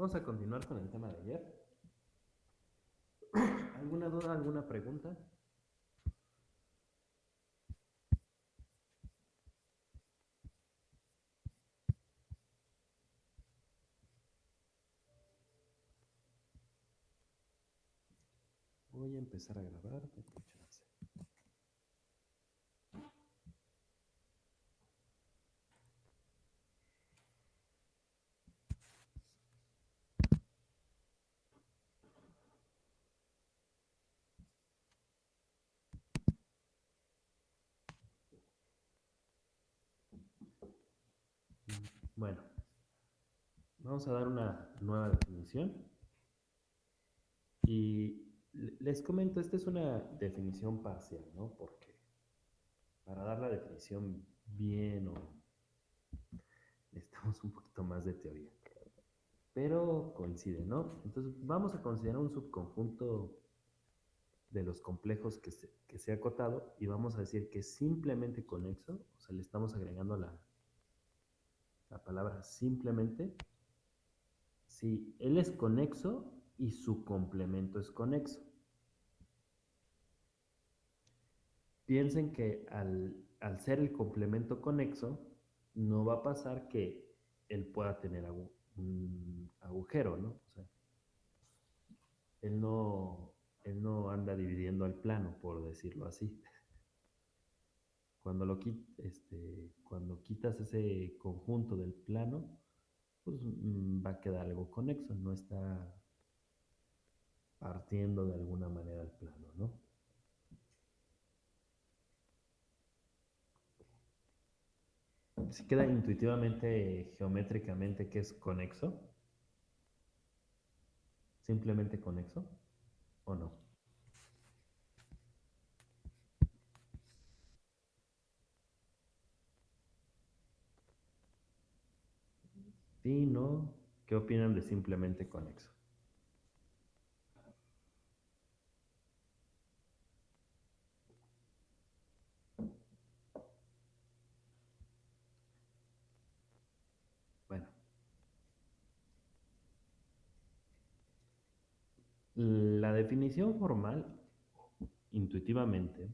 Vamos a continuar con el tema de ayer. ¿Alguna duda, alguna pregunta? Voy a empezar a grabar. Bueno, vamos a dar una nueva definición. Y les comento, esta es una definición parcial, ¿no? Porque para dar la definición bien o necesitamos un poquito más de teoría. Pero coincide, ¿no? Entonces vamos a considerar un subconjunto de los complejos que se, que se ha acotado y vamos a decir que simplemente conexo, o sea, le estamos agregando la, la palabra simplemente, si él es conexo y su complemento es conexo. Piensen que al, ser el complemento conexo, no va a pasar que él pueda tener un agujero, ¿no? O sea, él no, él no anda dividiendo el plano, por decirlo así. Cuando, lo, este, quitas ese conjunto del plano, pues mm, va a quedar algo conexo, no está partiendo de alguna manera el plano, ¿no? Si queda intuitivamente, geométricamente, que es conexo, simplemente conexo, ¿o no? Sí, no. ¿Qué opinan de simplemente conexo? Bueno. La definición formal, intuitivamente,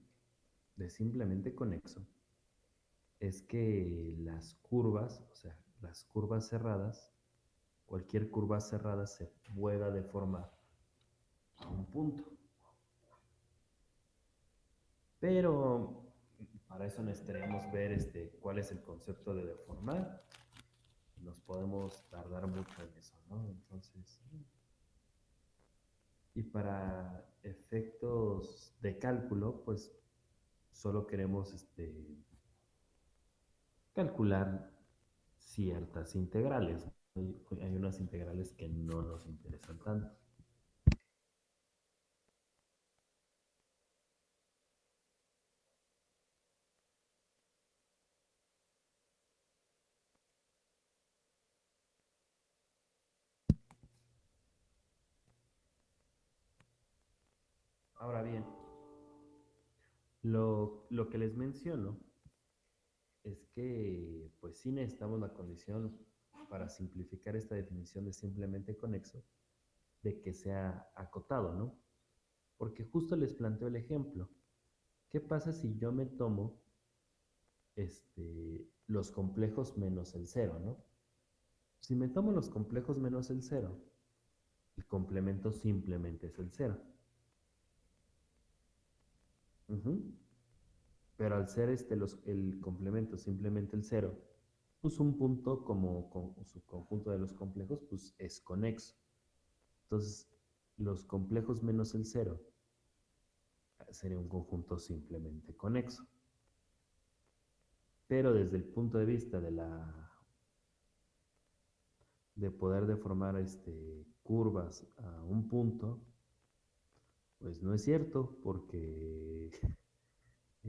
de simplemente conexo, es que las curvas, o sea, las curvas cerradas, cualquier curva cerrada se pueda deformar a un punto. Pero para eso necesitaríamos ver este, cuál es el concepto de deformar. Nos podemos tardar mucho en eso, ¿no? Entonces, y para efectos de cálculo, pues solo queremos este, calcular ciertas integrales. Hay unas integrales que no nos interesan tanto. Ahora bien, lo, lo que les menciono es que pues sí necesitamos la condición para simplificar esta definición de simplemente conexo, de que sea acotado, ¿no? Porque justo les planteo el ejemplo. ¿Qué pasa si yo me tomo este, los complejos menos el cero, ¿no? Si me tomo los complejos menos el cero, el complemento simplemente es el cero. Pero al ser este el complemento simplemente el cero, pues un punto como, su conjunto de los complejos, pues es conexo. Entonces, los complejos menos el cero sería un conjunto simplemente conexo. Pero desde el punto de vista de la de poder deformar este, curvas a un punto, pues no es cierto, porque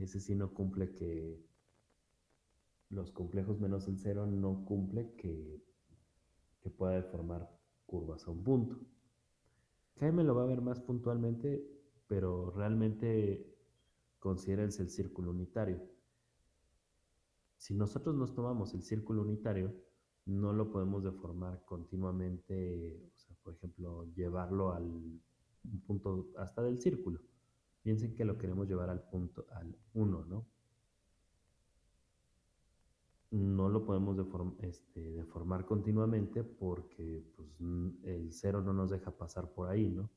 ese sí no cumple que los complejos menos el cero no cumple que, que pueda deformar curvas a un punto. Jaime lo va a ver más puntualmente, pero realmente considérense el círculo unitario. Si nosotros nos tomamos el círculo unitario, no lo podemos deformar continuamente, o sea, por ejemplo, llevarlo al un punto hasta del círculo. Piensen que lo queremos llevar al punto, al 1, ¿no? No lo podemos este, deformar continuamente porque pues, el cero no nos deja pasar por ahí, ¿no?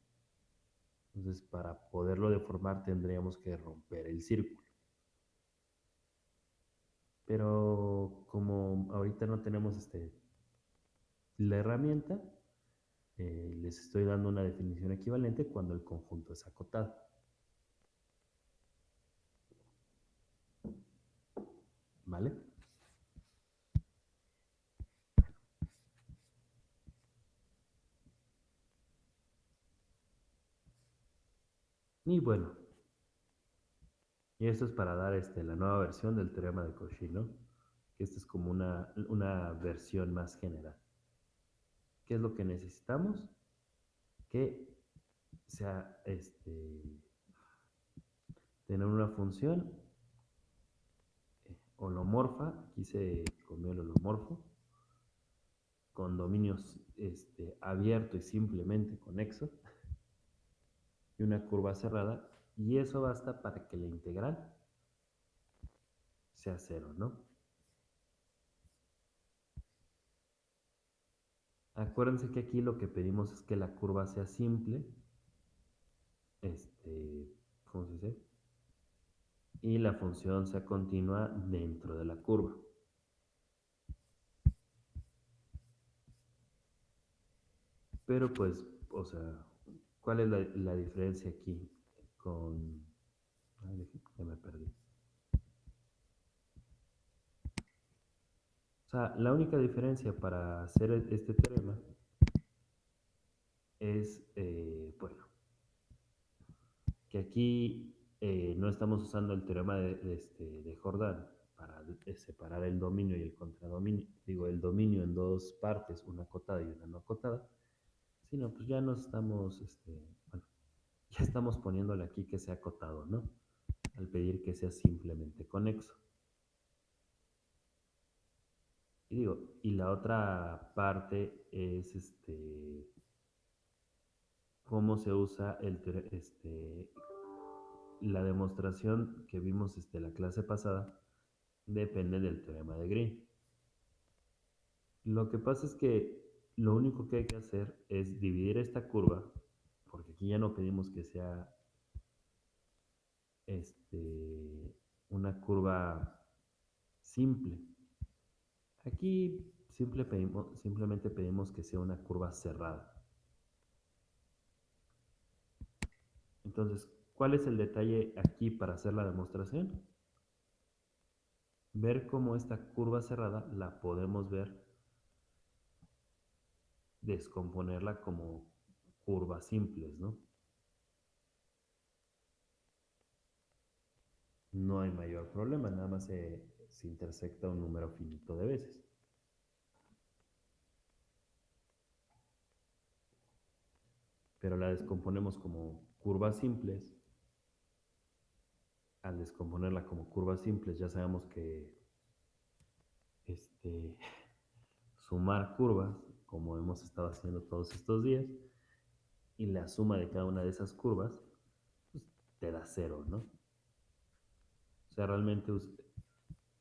Entonces, para poderlo deformar tendríamos que romper el círculo. Pero como ahorita no tenemos este, la herramienta, eh, les estoy dando una definición equivalente cuando el conjunto es acotado. ¿Vale? Y bueno, y esto es para dar este, la nueva versión del teorema de Cauchy, ¿no? Que esta es como una, una versión más general. ¿Qué es lo que necesitamos? Que sea este, tener una función holomorfa, aquí se comió el holomorfo, con dominios este, abierto y simplemente conexo, y una curva cerrada y eso basta para que la integral sea cero, ¿no? Acuérdense que aquí lo que pedimos es que la curva sea simple. Este, ¿cómo se dice? Y la función sea continua dentro de la curva. Pero pues, o sea, ¿cuál es la, diferencia aquí? con... ya me perdí. O sea, la única diferencia para hacer e-, este teorema es, eh, bueno, que aquí eh, no estamos usando el teorema de, este, de Jordan para separar el dominio y el contradominio, digo, el dominio en dos partes, una acotada y una no acotada, sino pues ya nos estamos, este, bueno, ya estamos poniéndole aquí que sea acotado, ¿no? Al pedir que sea simplemente conexo. Y digo, y la otra parte es este cómo se usa el, este, la demostración que vimos este, la clase pasada depende del teorema de Green. Lo que pasa es que lo único que hay que hacer es dividir esta curva porque aquí ya no pedimos que sea este, una curva simple. Aquí simple pedimos, simplemente pedimos que sea una curva cerrada. Entonces, ¿cuál es el detalle aquí para hacer la demostración? Ver cómo esta curva cerrada la podemos ver, descomponerla como curvas simples, ¿no? No hay mayor problema, nada más se, se intersecta un número finito de veces. Pero la descomponemos como curvas simples. Al descomponerla como curvas simples ya sabemos que este, sumar curvas, como hemos estado haciendo todos estos días, y la suma de cada una de esas curvas pues, te da cero, ¿no? O sea, realmente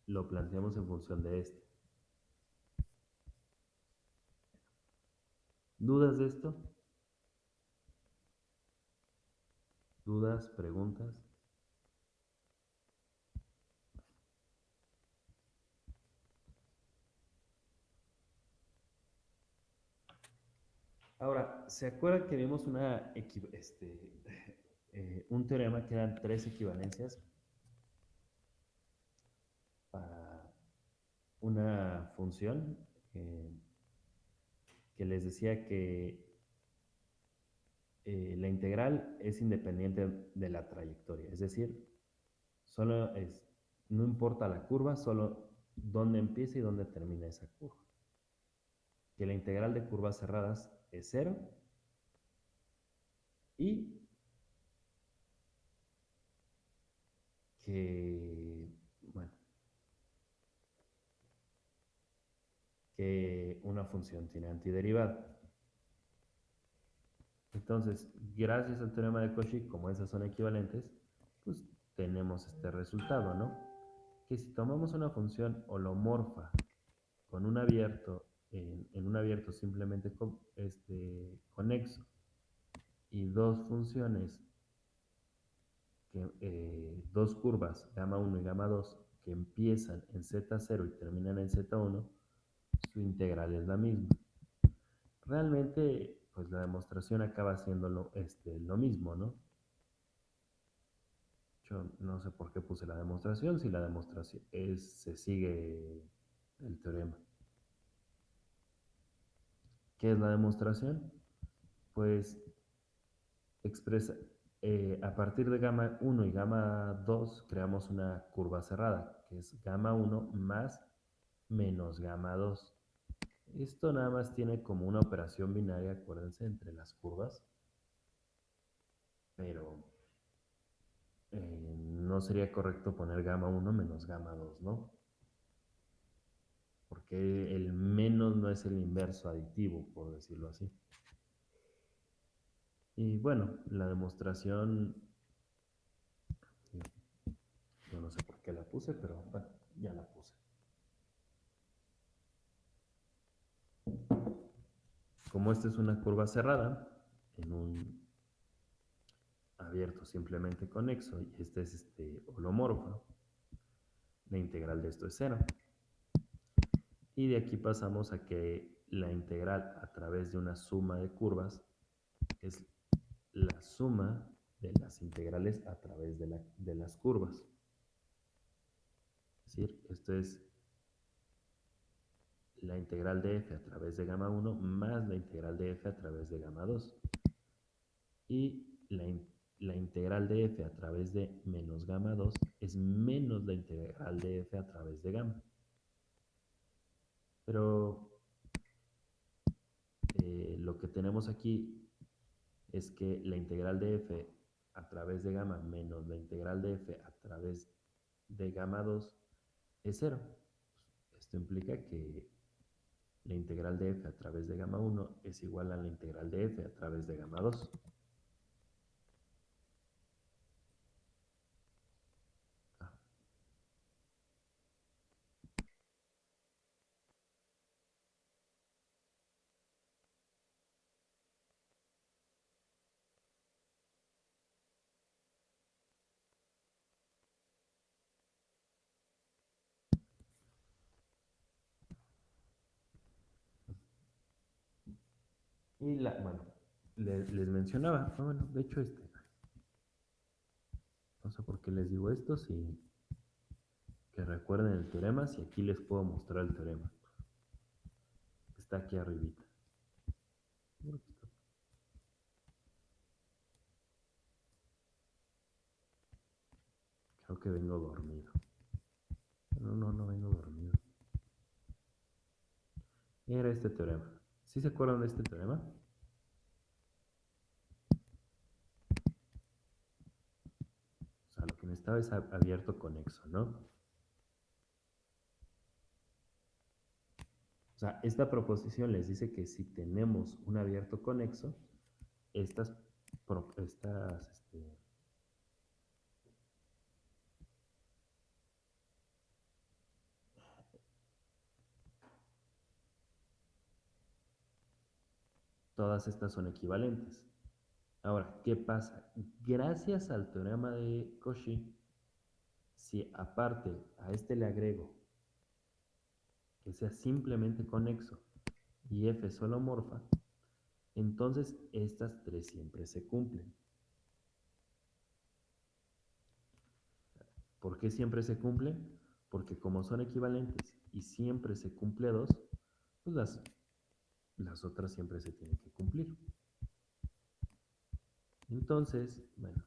lo planteamos en función de este. ¿Dudas de esto? ¿Dudas? ¿Preguntas? Ahora, ¿se acuerdan que vimos este, eh, un teorema que eran tres equivalencias para una función eh, que les decía que eh, la integral es independiente de la trayectoria, es decir, solo es, no importa la curva, solo dónde empieza y dónde termina esa curva. Que la integral de curvas cerradas es 0 y que, bueno, que una función tiene antiderivada. Entonces, gracias al teorema de Cauchy, como esas son equivalentes, pues tenemos este resultado, ¿no? Que si tomamos una función holomorfa con un abierto, en, un abierto simplemente este, conexo, y dos funciones, eh, dos curvas, gamma 1 y gamma 2, que empiezan en z0 y terminan en z1, su integral es la misma. Realmente, pues la demostración acaba siendo lo, este, lo mismo, ¿no? Yo no sé por qué puse la demostración, si la demostración se sigue el teorema. ¿Qué es la demostración? Pues expresa, eh, a partir de gamma 1 y gamma 2 creamos una curva cerrada, que es gamma 1 más menos gamma 2. Esto nada más tiene como una operación binaria, acuérdense, entre las curvas. Pero eh, no sería correcto poner gamma 1 menos gamma 2, ¿no? Porque el menos no es el inverso aditivo, por decirlo así. Y bueno, la demostración, yo no sé por qué la puse, pero bueno, ya la puse. Como esta es una curva cerrada, en un abierto simplemente conexo, y este es este holomorfo, la integral de esto es cero. Y de aquí pasamos a que la integral a través de una suma de curvas es la suma de las integrales a través de, las curvas. Es decir, esto es la integral de f a través de gamma 1 más la integral de f a través de gamma 2. Y la, la, integral de f a través de menos gamma 2 es menos la integral de f a través de gamma. Pero eh, lo que tenemos aquí es que la integral de f a través de gamma menos la integral de f a través de gamma 2 es cero. Esto implica que la integral de f a través de gamma 1 es igual a la integral de f a través de gamma 2. Y la, bueno, les, mencionaba, ah, bueno, de hecho este, no sé por qué les digo esto, si que recuerden el teorema, si aquí les puedo mostrar el teorema. Está aquí arribita. Creo que vengo dormido. No, no, no vengo dormido. Era este teorema. ¿Sí se acuerdan de este teorema? O sea, lo que necesitaba es abierto conexo, ¿no? O sea, esta proposición les dice que si tenemos un abierto conexo, estas, estas este, Todas estas son equivalentes. Ahora, ¿qué pasa? Gracias al teorema de Cauchy, si aparte a este le agrego que sea simplemente conexo y f es holomorfa, entonces estas tres siempre se cumplen. ¿Por qué siempre se cumplen? Porque como son equivalentes y siempre se cumple dos, pues las las otras siempre se tienen que cumplir. Entonces, bueno,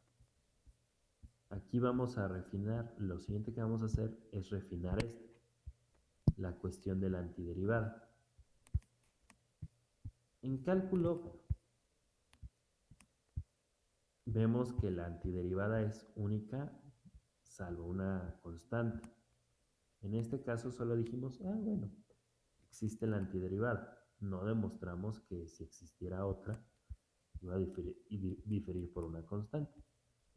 aquí vamos a refinar, lo siguiente que vamos a hacer es refinar este, la cuestión de la antiderivada. En cálculo, vemos que la antiderivada es única salvo una constante. En este caso solo dijimos, ah, bueno, existe la antiderivada. No demostramos que si existiera otra, iba a diferir, por una constante.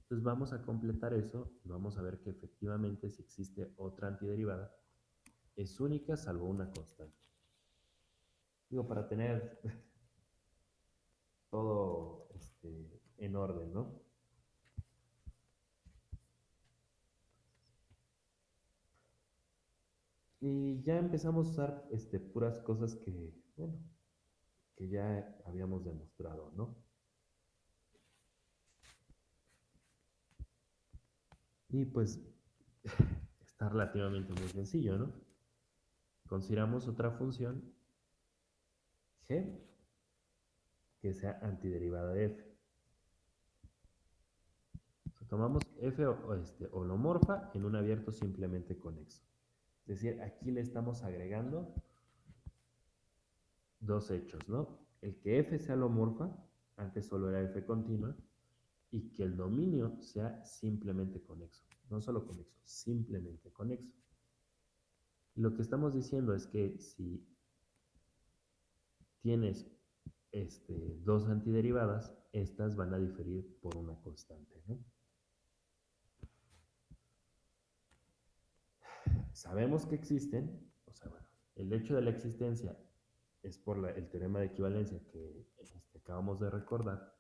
Entonces vamos a completar eso y vamos a ver que efectivamente si existe otra antiderivada, es única salvo una constante. Digo, para tener todo este, en orden, ¿no? Y ya empezamos a usar este, puras cosas que, bueno, que ya habíamos demostrado, ¿no? Y pues está relativamente muy sencillo, ¿no? Consideramos otra función g que sea antiderivada de f. tomamos f este, holomorfa en un abierto simplemente conexo. Es decir, aquí le estamos agregando dos hechos, ¿no? El que f sea holomorfa, antes solo era f continua, y que el dominio sea simplemente conexo. No solo conexo, simplemente conexo. lo que estamos diciendo es que si tienes este, dos antiderivadas, estas van a diferir por una constante. ¿no? Sabemos que existen, o sea, bueno, el hecho de la existencia es por el teorema de equivalencia que este, acabamos de recordar,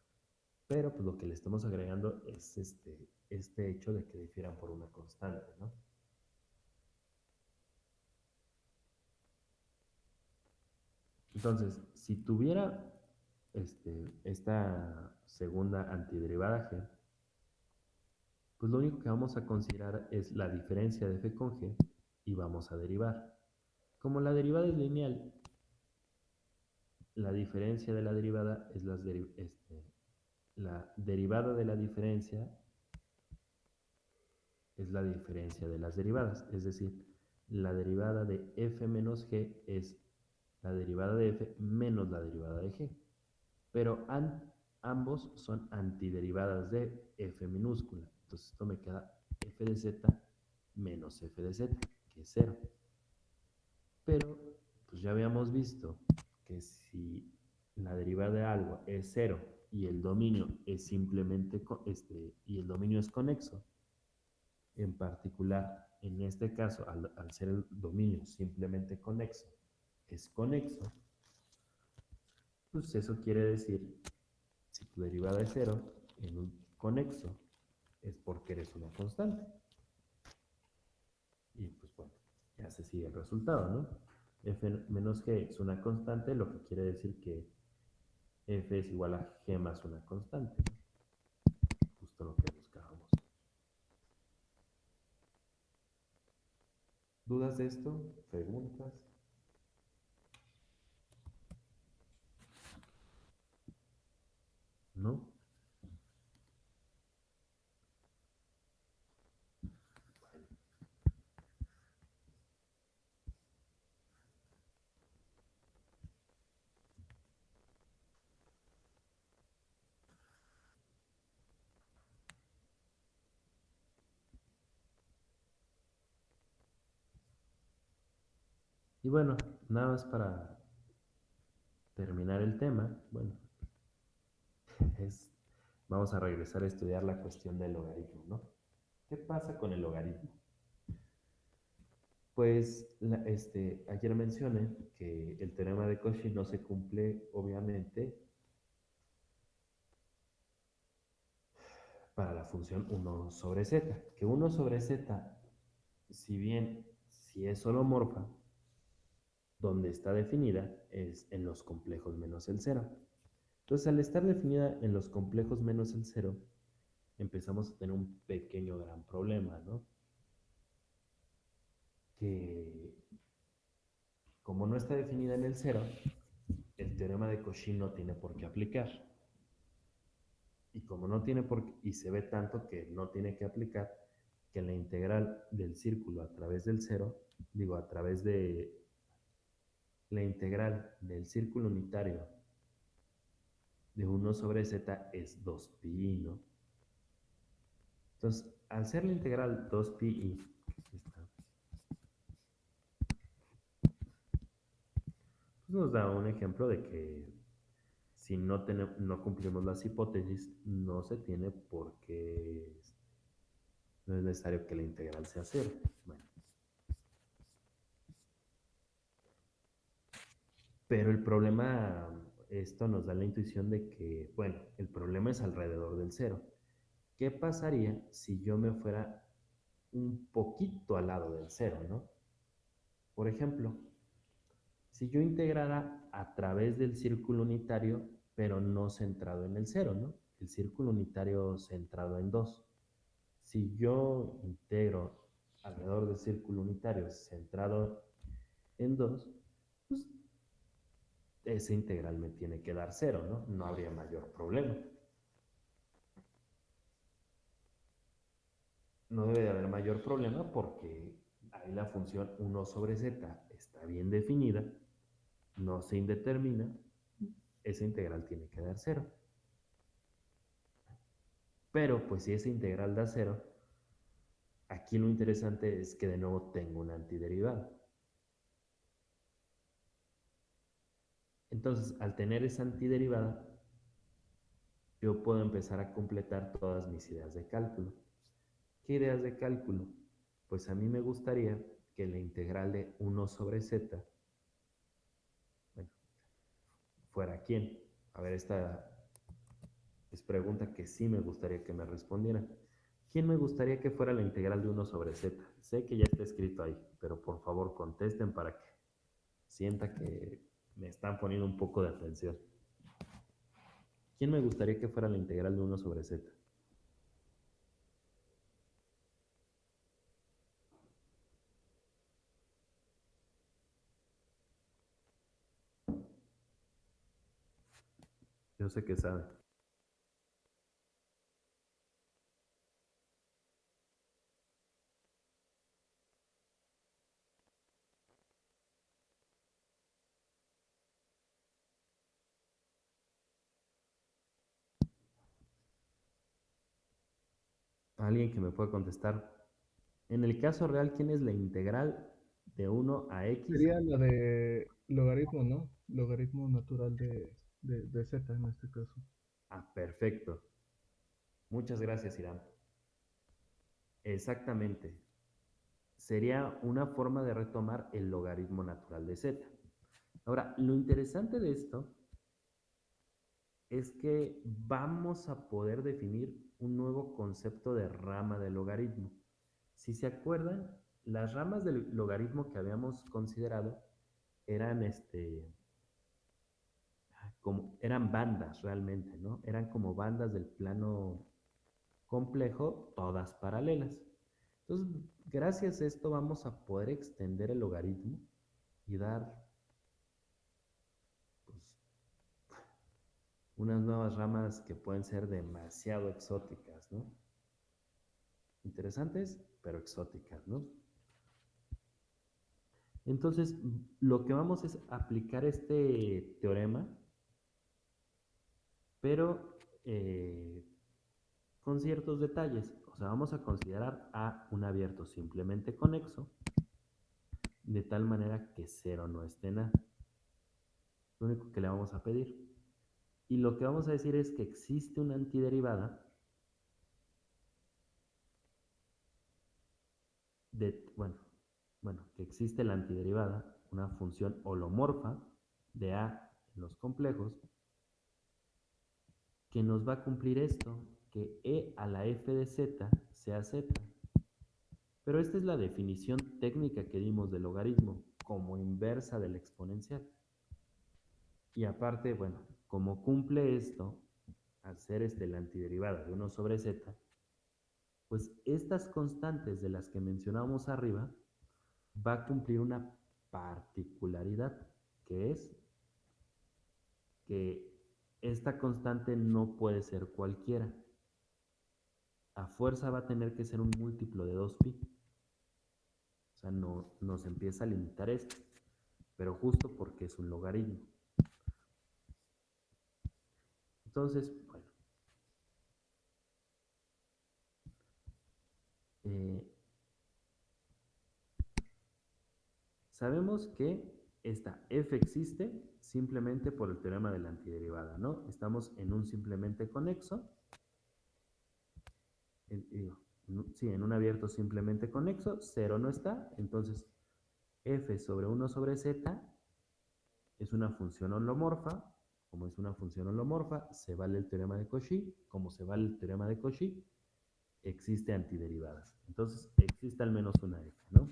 pero pues lo que le estamos agregando es este, este hecho de que difieran por una constante, ¿no? Entonces, si tuviera este, esta segunda antiderivada g, pues lo único que vamos a considerar es la diferencia de f con g y vamos a derivar. Como la derivada es lineal, la diferencia de la derivada es este, la derivada de la diferencia es la diferencia de las derivadas, es decir, la derivada de f menos g es la derivada de f menos la derivada de g. Pero ambos son antiderivadas de f minúscula. Entonces esto me queda f de z menos f de z, que es 0. Pero pues ya habíamos visto que si la derivada de algo es 0 y el dominio es simplemente, este, y el dominio es conexo, en particular, en este caso, al, ser el dominio simplemente conexo, es conexo, pues eso quiere decir, si tu derivada es cero en un conexo, es porque eres una constante. Y pues bueno, ya se sigue el resultado, ¿no? F menos g es una constante, lo que quiere decir que f es igual a g más una constante. Justo lo que buscábamos. ¿Dudas de esto? ¿Preguntas? ¿No? Y bueno, nada más para terminar el tema, bueno, es, vamos a regresar a estudiar la cuestión del logaritmo, ¿no? ¿Qué pasa con el logaritmo? Pues este, ayer mencioné que el teorema de Cauchy no se cumple, obviamente, para la función 1 sobre z, que 1 sobre z, si bien si es holomorfa, donde está definida es en los complejos menos el cero. Entonces, al estar definida en los complejos menos el cero, empezamos a tener un pequeño gran problema, ¿no? Que como no está definida en el cero, el teorema de Cauchy no tiene por qué aplicar. Y como no tiene por qué, y se ve tanto que no tiene que aplicar, que la integral del círculo a través del cero, digo, a través de la integral del círculo unitario de 1 sobre z es 2pi, ¿no? Entonces, al ser la integral 2pi, nos da un ejemplo de que si no, no cumplimos las hipótesis, no se tiene por qué, no es necesario que la integral sea cero. Pero el problema, esto nos da la intuición de que, bueno, el problema es alrededor del cero. ¿Qué pasaría si yo me fuera un poquito al lado del cero, no? Por ejemplo, si yo integrara a través del círculo unitario, pero no centrado en el cero, ¿no? El círculo unitario centrado en 2. Si yo integro alrededor del círculo unitario centrado en 2, pues ese integral me tiene que dar cero, ¿no? No habría mayor problema. No debe de haber mayor problema porque ahí la función 1 sobre z está bien definida, no se indetermina, esa integral tiene que dar cero. Pero pues si esa integral da cero, aquí lo interesante es que de nuevo tengo una antiderivada. Entonces, al tener esa antiderivada, yo puedo empezar a completar todas mis ideas de cálculo. ¿Qué ideas de cálculo? Pues a mí me gustaría que la integral de 1 sobre z, bueno, fuera quién. A ver, esta es pregunta que sí me gustaría que me respondieran. ¿Quién me gustaría que fuera la integral de 1 sobre z? Sé que ya está escrito ahí, pero por favor contesten para que sienta que me están poniendo un poco de atención. ¿Quién me gustaría que fuera la integral de 1 sobre z? Yo sé que sabe. Alguien que me pueda contestar. En el caso real, ¿quién es la integral de 1 a x? Sería la de logaritmo, ¿no? Logaritmo natural de, de, z en este caso. Ah, perfecto. Muchas gracias, Irán. Exactamente. Sería una forma de retomar el logaritmo natural de z. Ahora, lo interesante de esto es que vamos a poder definir un nuevo concepto de rama de logaritmo. Si se acuerdan, las ramas del logaritmo que habíamos considerado eran este como eran bandas realmente, ¿no? Eran como bandas del plano complejo, todas paralelas. Entonces, gracias a esto vamos a poder extender el logaritmo y dar unas nuevas ramas que pueden ser demasiado exóticas, ¿no? Interesantes, pero exóticas, ¿no? Entonces, lo que vamos es aplicar este teorema, pero eh, con ciertos detalles. O sea, vamos a considerar A un abierto simplemente conexo, de tal manera que cero no esté en. Lo único que le vamos a pedir. Y lo que vamos a decir es que existe una antiderivada de, bueno, bueno, que existe la antiderivada, una función holomorfa de A en los complejos, que nos va a cumplir esto, que E a la f de z sea z. Pero esta es la definición técnica que dimos del logaritmo como inversa del exponencial. Y aparte, bueno, como cumple esto, ser este la antiderivada de 1 sobre z, pues estas constantes de las que mencionamos arriba va a cumplir una particularidad, que es que esta constante no puede ser cualquiera. A fuerza va a tener que ser un múltiplo de 2pi. O sea, no, nos empieza a limitar esto, pero justo porque es un logaritmo. Entonces, bueno. Eh, sabemos que esta f existe simplemente por el teorema de la antiderivada, ¿no? Estamos en un simplemente conexo. sí, en un abierto simplemente conexo, 0 no está, entonces f sobre 1 sobre z es una función holomorfa, como es una función holomorfa, se vale el teorema de Cauchy, como se vale el teorema de Cauchy, existe antiderivadas. Entonces, existe al menos una f, ¿no?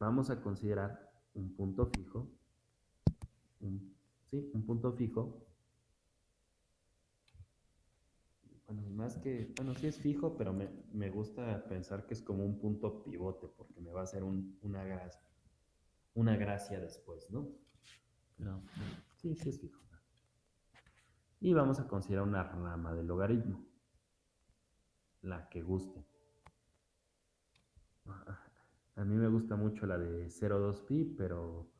vamos a considerar un punto fijo, ¿sí? Un punto fijo. Bueno, más que, bueno, sí es fijo, pero me, gusta pensar que es como un punto pivote, porque me va a hacer una, una gracia después, ¿no? Pero sí, sí es fijo. Y vamos a considerar una rama del logaritmo, la que guste. A mí me gusta mucho la de 0,2pi, pero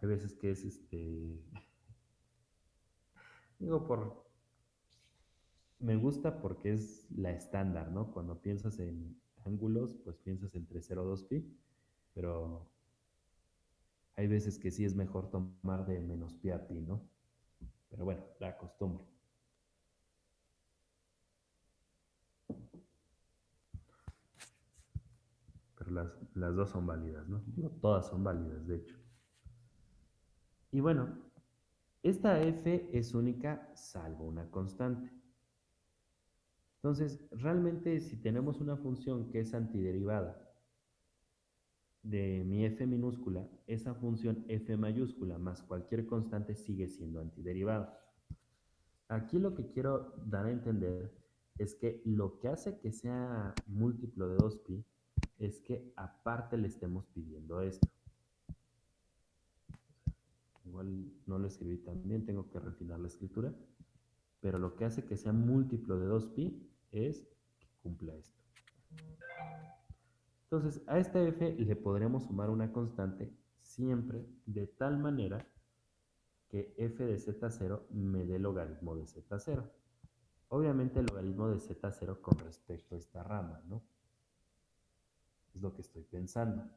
hay veces que es este... Digo, por... Me gusta porque es la estándar, ¿no? Cuando piensas en ángulos, pues piensas entre 0,2pi, pero hay veces que sí es mejor tomar de menos pi a pi, ¿no? Pero bueno, la costumbre. las, dos son válidas, ¿no? todas son válidas, de hecho. Y bueno, esta f es única salvo una constante. Entonces, realmente si tenemos una función que es antiderivada de mi f minúscula, esa función f mayúscula más cualquier constante sigue siendo antiderivada. Aquí lo que quiero dar a entender es que lo que hace que sea múltiplo de 2pi es que aparte le estemos pidiendo esto. Igual no lo escribí tan bien, tengo que refinar la escritura. Pero lo que hace que sea múltiplo de 2pi es que cumpla esto. Entonces, a esta f le podremos sumar una constante siempre de tal manera que f de z0 me dé logaritmo de z0. Obviamente el logaritmo de z0 con respecto a esta rama, ¿no? Es lo que estoy pensando.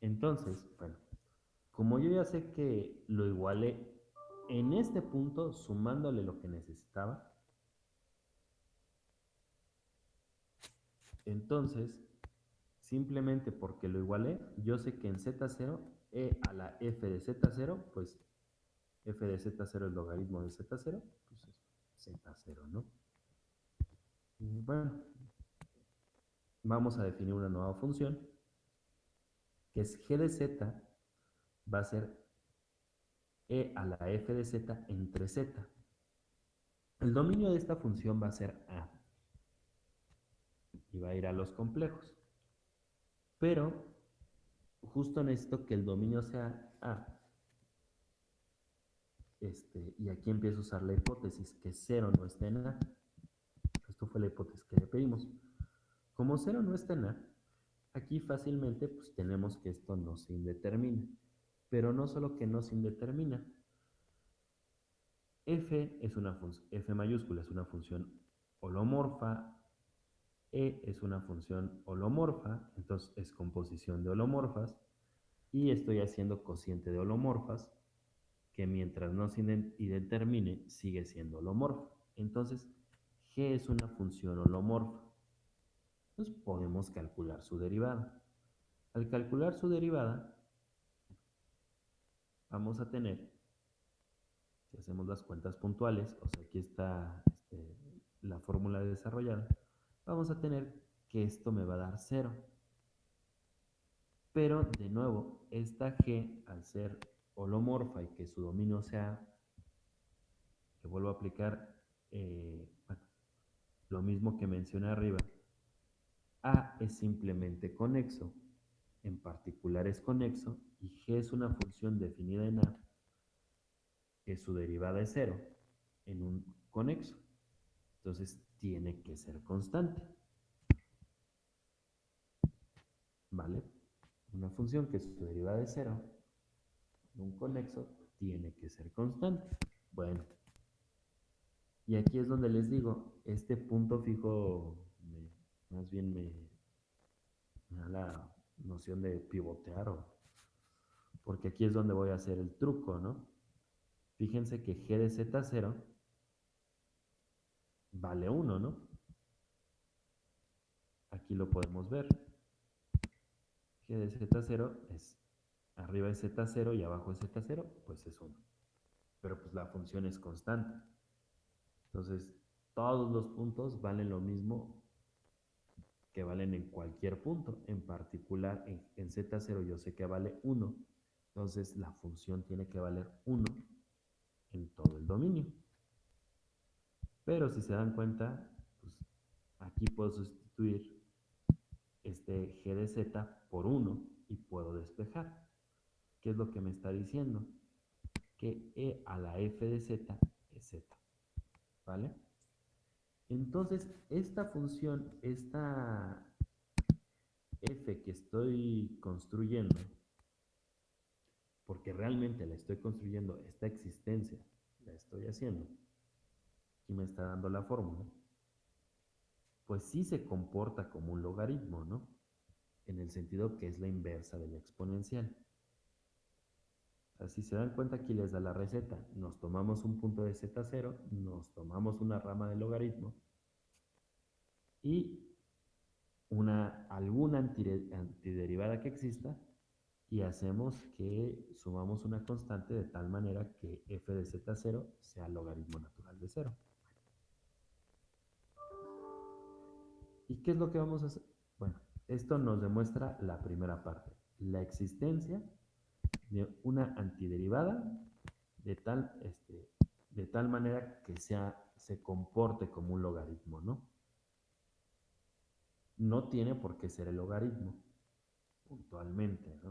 Entonces, bueno, como yo ya sé que lo igualé en este punto sumándole lo que necesitaba, entonces, simplemente porque lo igualé, yo sé que en z0, e a la f de z0, pues f de z0 es logaritmo de z0, pues es z0, ¿no? Bueno, vamos a definir una nueva función que es g de z va a ser e a la f de z entre z. El dominio de esta función va a ser a y va a ir a los complejos. Pero justo necesito que el dominio sea a. Este, y aquí empiezo a usar la hipótesis que 0 no esté en a fue la hipótesis que le pedimos. Como 0 no está en A, aquí fácilmente pues, tenemos que esto no se indetermina. Pero no solo que no se indetermina. F es una F mayúscula es una función holomorfa, E es una función holomorfa, entonces es composición de holomorfas, y estoy haciendo cociente de holomorfas, que mientras no se indetermine sigue siendo holomorfa. Entonces, G es una función holomorfa. Entonces podemos calcular su derivada. Al calcular su derivada, vamos a tener, si hacemos las cuentas puntuales, o sea, aquí está este, la fórmula desarrollada, vamos a tener que esto me va a dar 0. Pero, de nuevo, esta G, al ser holomorfa y que su dominio sea, que vuelvo a aplicar, eh, lo mismo que mencioné arriba. A es simplemente conexo, en particular es conexo, y G es una función definida en A, que su derivada es cero, en un conexo. Entonces tiene que ser constante. ¿Vale? Una función que su derivada es cero, un conexo, tiene que ser constante. Bueno, y aquí es donde les digo, este punto fijo más bien me, me da la noción de pivotear o, porque aquí es donde voy a hacer el truco, ¿no? Fíjense que g de z0 vale 1, ¿no? Aquí lo podemos ver. g de z0 es arriba es z0 y abajo es z0, pues es 1. Pero pues la función es constante. Entonces, todos los puntos valen lo mismo que valen en cualquier punto. En particular, en, en z0 yo sé que vale 1. Entonces, la función tiene que valer 1 en todo el dominio. Pero si se dan cuenta, pues aquí puedo sustituir este g de z por 1 y puedo despejar. ¿Qué es lo que me está diciendo? Que e a la f de z es z. ¿Vale? Entonces, esta función, esta f que estoy construyendo, porque realmente la estoy construyendo, esta existencia la estoy haciendo, aquí me está dando la fórmula, pues sí se comporta como un logaritmo, ¿no? En el sentido que es la inversa de la exponencial. Así se dan cuenta, aquí les da la receta. Nos tomamos un punto de z0, nos tomamos una rama de logaritmo y una, alguna antiderivada que exista y hacemos que sumamos una constante de tal manera que f de z0 sea logaritmo natural de 0. ¿Y qué es lo que vamos a hacer? Bueno, esto nos demuestra la primera parte, la existencia de una antiderivada de tal, este, de tal manera que sea, se comporte como un logaritmo, ¿no? No tiene por qué ser el logaritmo, puntualmente, ¿no?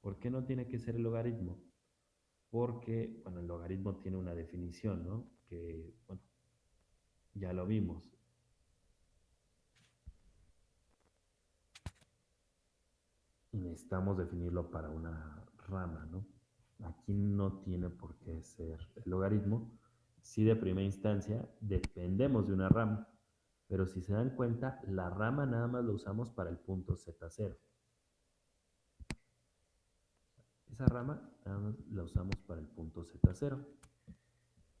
¿Por qué no tiene que ser el logaritmo? Porque, bueno, el logaritmo tiene una definición, ¿no? Que, bueno, ya lo vimos. Y necesitamos definirlo para una rama, ¿no? Aquí no tiene por qué ser el logaritmo. Si de primera instancia dependemos de una rama, pero si se dan cuenta, la rama nada más la usamos para el punto Z0. Esa rama nada más la usamos para el punto Z0.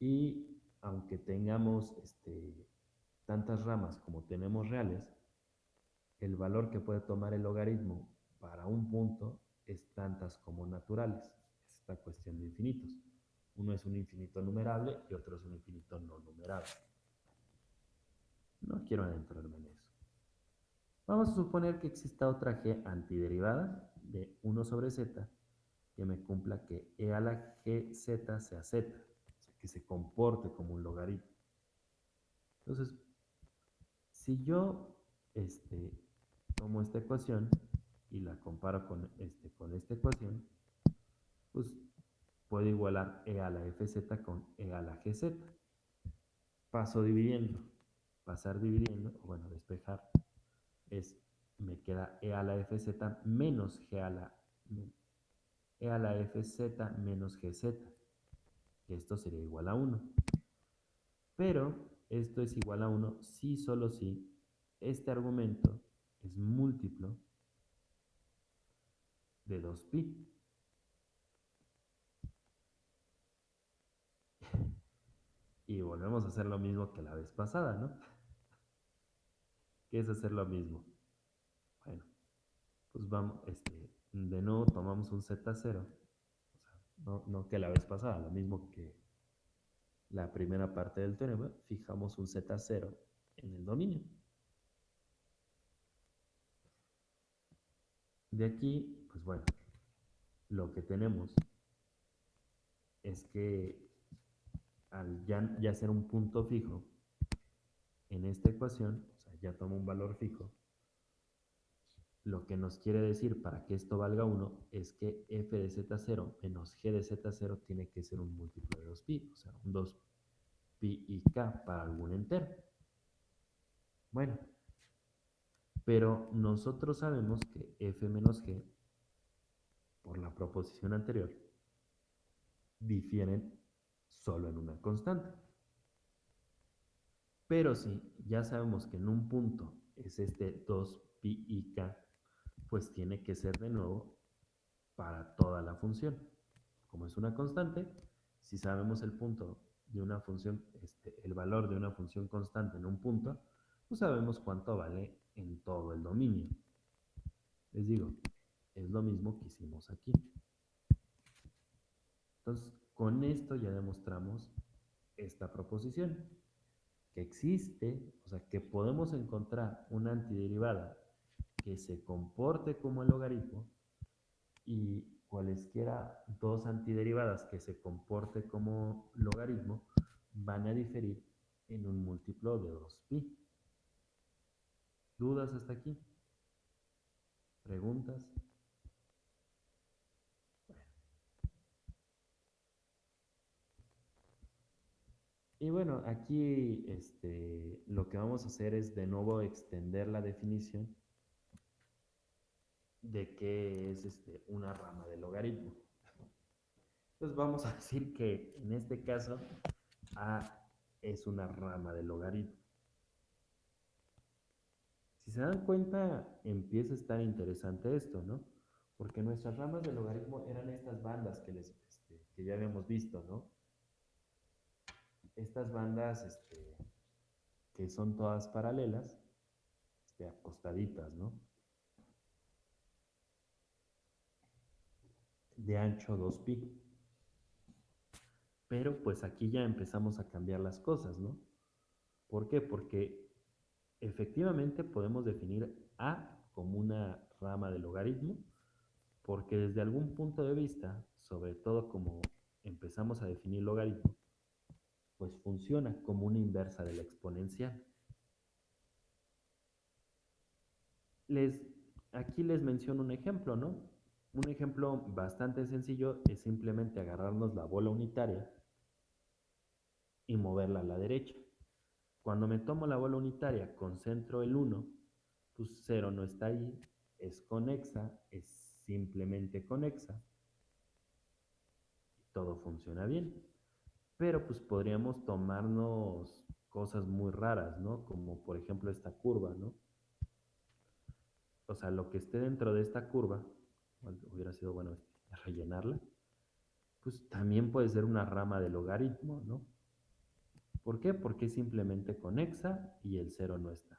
Y aunque tengamos este, tantas ramas como tenemos reales, el valor que puede tomar el logaritmo para un punto es tantas como naturales. Es esta cuestión de infinitos. Uno es un infinito numerable y otro es un infinito no numerable. No quiero adentrarme en eso. Vamos a suponer que exista otra g antiderivada de 1 sobre z que me cumpla que e a la gz sea z, o sea, que se comporte como un logaritmo. Entonces, si yo este, tomo esta ecuación y la comparo con, este, con esta ecuación, pues puedo igualar e a la fz con e a la gz. Paso dividiendo. Pasar dividiendo, o bueno, despejar, es, me queda e a la fz menos g a la, e a la fz menos gz. Esto sería igual a 1. Pero esto es igual a 1 si solo si este argumento es múltiplo de 2pi. Y volvemos a hacer lo mismo que la vez pasada, ¿no? ¿Qué es hacer lo mismo? Bueno, pues vamos, este, de nuevo tomamos un Z0, o sea, no, no que la vez pasada, lo mismo que la primera parte del teorema, fijamos un Z0 en el dominio. De aquí, pues bueno, lo que tenemos es que al ya, ya ser un punto fijo en esta ecuación, o sea, ya tomo un valor fijo, lo que nos quiere decir para que esto valga 1 es que f de z0 menos g de z0 tiene que ser un múltiplo de 2pi, o sea, un 2pi y k para algún entero. Bueno, pero nosotros sabemos que f menos g, por la proposición anterior, difieren solo en una constante. Pero si ya sabemos que en un punto es este 2pi y k, pues tiene que ser de nuevo para toda la función. Como es una constante, si sabemos el punto de una función, este, el valor de una función constante en un punto, pues sabemos cuánto vale en todo el dominio. Les digo, es lo mismo que hicimos aquí. Entonces, con esto ya demostramos esta proposición, que existe, o sea, que podemos encontrar una antiderivada que se comporte como el logaritmo y cualesquiera dos antiderivadas que se comporte como logaritmo van a diferir en un múltiplo de 2pi. ¿Dudas hasta aquí? ¿Preguntas? Y bueno, aquí este, lo que vamos a hacer es de nuevo extender la definición de qué es este, una rama de logaritmo. Entonces vamos a decir que en este caso A es una rama de logaritmo. Si se dan cuenta, empieza a estar interesante esto, ¿no? Porque nuestras ramas de logaritmo eran estas bandas que, les, este, que ya habíamos visto, ¿no? Estas bandas este, que son todas paralelas, este, acostaditas, ¿no? de ancho 2pi. Pero pues aquí ya empezamos a cambiar las cosas, ¿no? ¿Por qué? Porque efectivamente podemos definir A como una rama de logaritmo, porque desde algún punto de vista, sobre todo como empezamos a definir logaritmo, pues funciona como una inversa de la exponencial. Les, aquí les menciono un ejemplo, ¿no? Un ejemplo bastante sencillo es simplemente agarrarnos la bola unitaria y moverla a la derecha. Cuando me tomo la bola unitaria, concentro el 1, pues 0 no está ahí, es conexa, es simplemente conexa. Y todo funciona bien. Pero pues podríamos tomarnos cosas muy raras, ¿no? Como por ejemplo esta curva, ¿no? O sea, lo que esté dentro de esta curva hubiera sido bueno este, rellenarla, pues también puede ser una rama de logaritmo, ¿no? ¿Por qué? Porque simplemente conexa y el cero no está.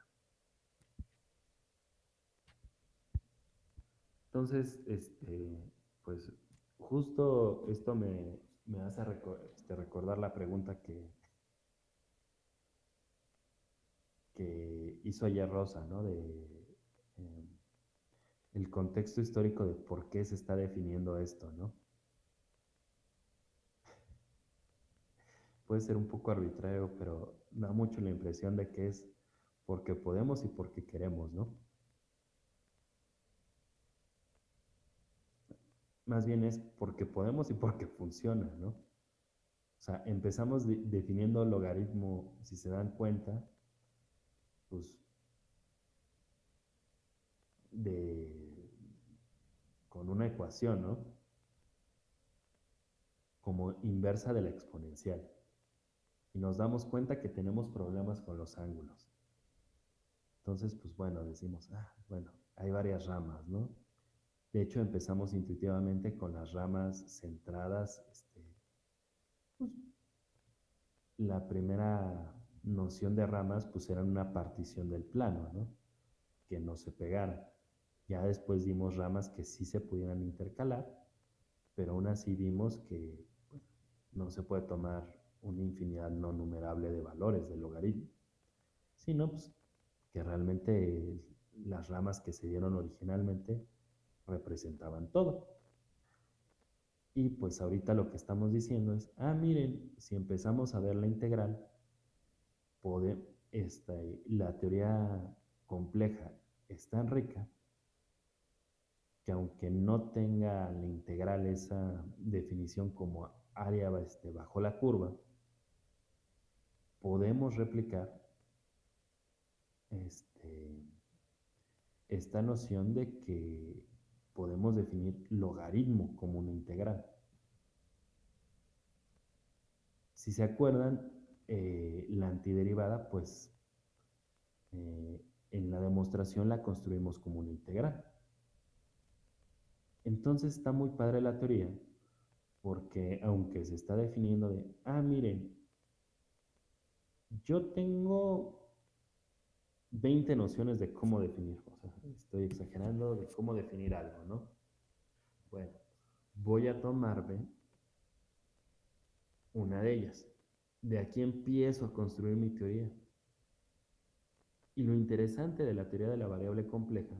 Entonces, este, pues justo esto me, hace este, recordar la pregunta que, que hizo ayer Rosa, ¿no? De, em, el contexto histórico de por qué se está definiendo esto, ¿no? Puede ser un poco arbitrario, pero da mucho la impresión de que es porque podemos y porque queremos, ¿no? Más bien es porque podemos y porque funciona, ¿no? O sea, empezamos definiendo logaritmo, si se dan cuenta, pues de, con una ecuación, ¿no? Como inversa de la exponencial. Y nos damos cuenta que tenemos problemas con los ángulos. Entonces, pues bueno, decimos, ah, bueno, hay varias ramas, ¿no? De hecho, empezamos intuitivamente con las ramas centradas. Este, pues, la primera noción de ramas, pues era una partición del plano, ¿no? Que no se pegara. Ya después dimos ramas que sí se pudieran intercalar, pero aún así vimos que no se puede tomar una infinidad no numerable de valores del logaritmo, sino pues, que realmente las ramas que se dieron originalmente representaban todo. Y pues ahorita lo que estamos diciendo es, ah, miren, si empezamos a ver la integral, esta, la teoría compleja es tan rica que aunque no tenga la integral esa definición como área este, bajo la curva, podemos replicar este, esta noción de que podemos definir logaritmo como una integral. Si se acuerdan, eh, la antiderivada pues eh, en la demostración la construimos como una integral. Entonces está muy padre la teoría, porque aunque se está definiendo de, ah, miren, yo tengo 20 nociones de cómo definir, sea, estoy exagerando de cómo definir algo, ¿no? Bueno, voy a tomarme una de ellas. De aquí empiezo a construir mi teoría. Y lo interesante de la teoría de la variable compleja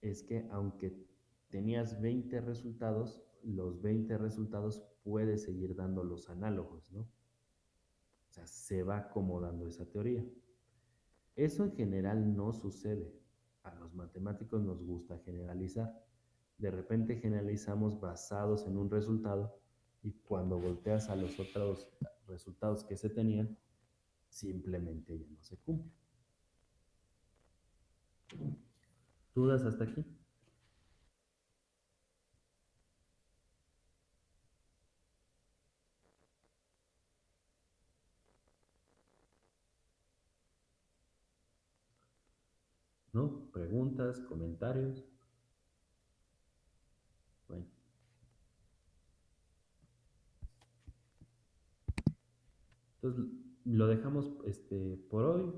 es que aunque tenías 20 resultados, los 20 resultados puedes seguir dando los análogos, ¿no? O sea, se va acomodando esa teoría. Eso en general no sucede. A los matemáticos nos gusta generalizar. De repente generalizamos basados en un resultado y cuando volteas a los otros resultados que se tenían, simplemente ya no se cumple. ¿Dudas hasta aquí? ¿No? ¿Preguntas? ¿Comentarios? Bueno. Entonces lo dejamos este, por hoy.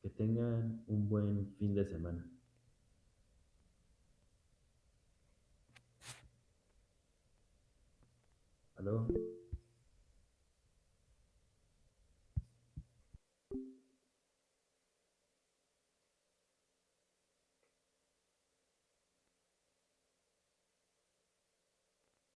Que tengan un buen fin de semana.